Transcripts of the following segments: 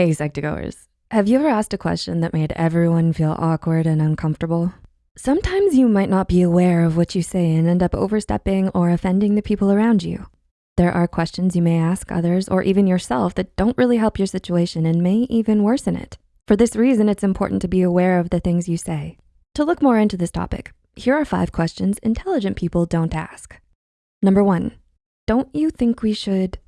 Hey, Psych2Goers. Have you ever asked a question that made everyone feel awkward and uncomfortable? Sometimes you might not be aware of what you say and end up overstepping or offending the people around you. There are questions you may ask others or even yourself that don't really help your situation and may even worsen it. For this reason, it's important to be aware of the things you say. To look more into this topic, here are five questions intelligent people don't ask. Number one, don't you think we should,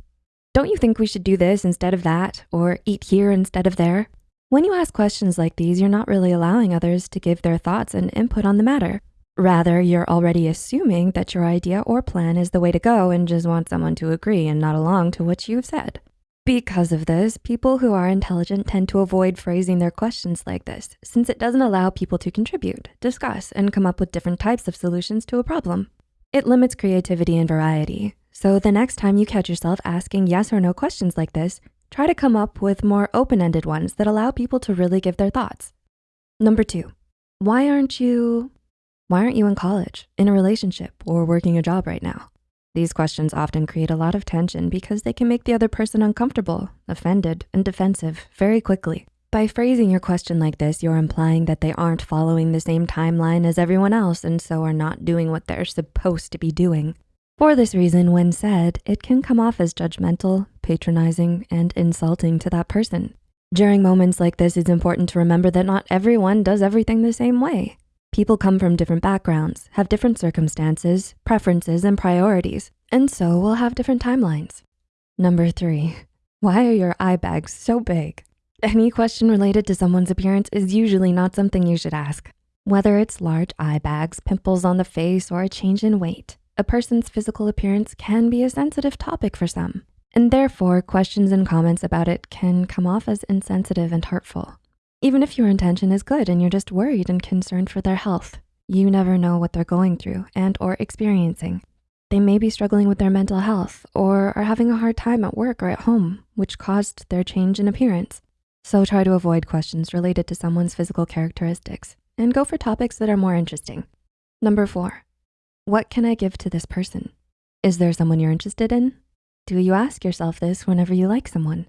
don't you think we should do this instead of that or eat here instead of there? When you ask questions like these, you're not really allowing others to give their thoughts and input on the matter. Rather, you're already assuming that your idea or plan is the way to go and just want someone to agree and not along to what you've said. Because of this, people who are intelligent tend to avoid phrasing their questions like this, since it doesn't allow people to contribute, discuss, and come up with different types of solutions to a problem. It limits creativity and variety. So the next time you catch yourself asking yes or no questions like this, try to come up with more open-ended ones that allow people to really give their thoughts. Number two, why aren't you, why aren't you in college, in a relationship, or working a job right now? These questions often create a lot of tension because they can make the other person uncomfortable, offended, and defensive very quickly. By phrasing your question like this, you're implying that they aren't following the same timeline as everyone else and so are not doing what they're supposed to be doing. For this reason, when said, it can come off as judgmental, patronizing, and insulting to that person. During moments like this, it's important to remember that not everyone does everything the same way. People come from different backgrounds, have different circumstances, preferences, and priorities, and so will have different timelines. Number three, why are your eye bags so big? Any question related to someone's appearance is usually not something you should ask. Whether it's large eye bags, pimples on the face, or a change in weight, a person's physical appearance can be a sensitive topic for some, and therefore questions and comments about it can come off as insensitive and hurtful. Even if your intention is good and you're just worried and concerned for their health, you never know what they're going through and or experiencing. They may be struggling with their mental health or are having a hard time at work or at home, which caused their change in appearance. So try to avoid questions related to someone's physical characteristics and go for topics that are more interesting. Number four, what can I give to this person? Is there someone you're interested in? Do you ask yourself this whenever you like someone?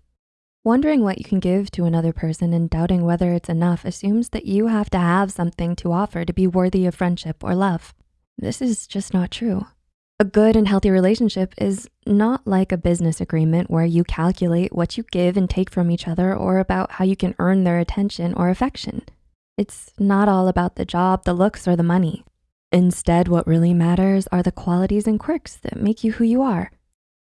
Wondering what you can give to another person and doubting whether it's enough assumes that you have to have something to offer to be worthy of friendship or love. This is just not true. A good and healthy relationship is not like a business agreement where you calculate what you give and take from each other or about how you can earn their attention or affection. It's not all about the job, the looks, or the money. Instead, what really matters are the qualities and quirks that make you who you are.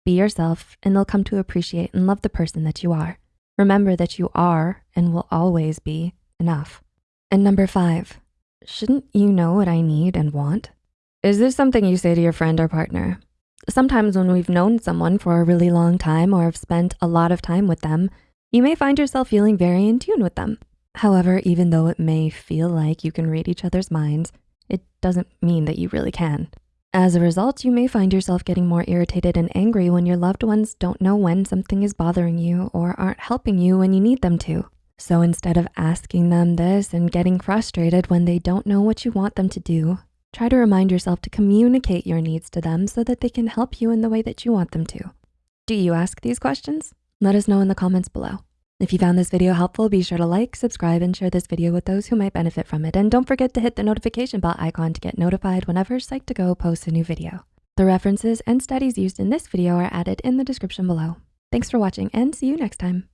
Be yourself and they'll come to appreciate and love the person that you are. Remember that you are and will always be enough. And number five, shouldn't you know what I need and want? Is this something you say to your friend or partner? Sometimes when we've known someone for a really long time or have spent a lot of time with them, you may find yourself feeling very in tune with them. However, even though it may feel like you can read each other's minds, it doesn't mean that you really can. As a result, you may find yourself getting more irritated and angry when your loved ones don't know when something is bothering you or aren't helping you when you need them to. So instead of asking them this and getting frustrated when they don't know what you want them to do, try to remind yourself to communicate your needs to them so that they can help you in the way that you want them to. Do you ask these questions? Let us know in the comments below. If you found this video helpful, be sure to like, subscribe, and share this video with those who might benefit from it. And don't forget to hit the notification bell icon to get notified whenever Psych2Go posts a new video. The references and studies used in this video are added in the description below. Thanks for watching and see you next time.